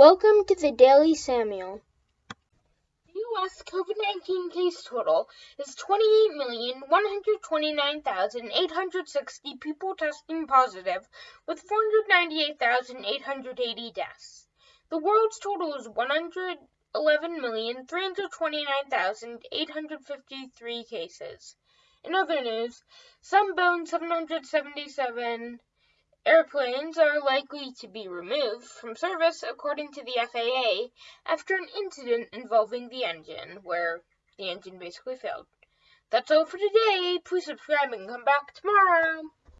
Welcome to the Daily Samuel. The U.S. COVID 19 case total is 28,129,860 people testing positive, with 498,880 deaths. The world's total is 111,329,853 cases. In other news, some Boeing 777 Airplanes are likely to be removed from service according to the FAA after an incident involving the engine, where the engine basically failed. That's all for today. Please subscribe and come back tomorrow.